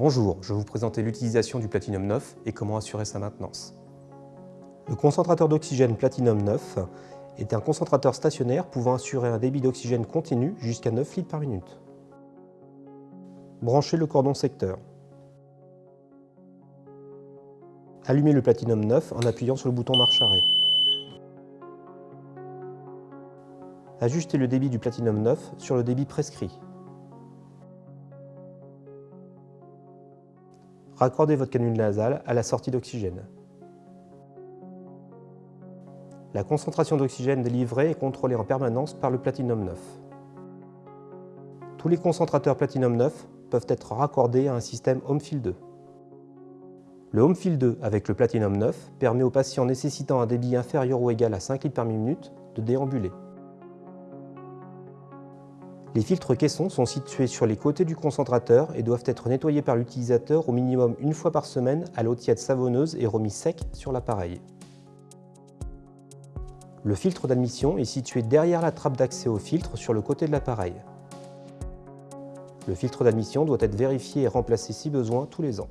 Bonjour, je vais vous présenter l'utilisation du Platinum 9 et comment assurer sa maintenance. Le concentrateur d'oxygène Platinum 9 est un concentrateur stationnaire pouvant assurer un débit d'oxygène continu jusqu'à 9 litres par minute. Branchez le cordon secteur. Allumez le Platinum 9 en appuyant sur le bouton marche arrêt. Ajustez le débit du Platinum 9 sur le débit prescrit. Raccordez votre canule nasale à la sortie d'oxygène. La concentration d'oxygène délivrée est contrôlée en permanence par le Platinum 9. Tous les concentrateurs Platinum 9 peuvent être raccordés à un système HomeFill 2. Le HomeFill 2 avec le Platinum 9 permet aux patients nécessitant un débit inférieur ou égal à 5 litres par minute de déambuler. Les filtres caissons sont situés sur les côtés du concentrateur et doivent être nettoyés par l'utilisateur au minimum une fois par semaine à l'eau tiède savonneuse et remis sec sur l'appareil. Le filtre d'admission est situé derrière la trappe d'accès au filtre sur le côté de l'appareil. Le filtre d'admission doit être vérifié et remplacé si besoin tous les ans.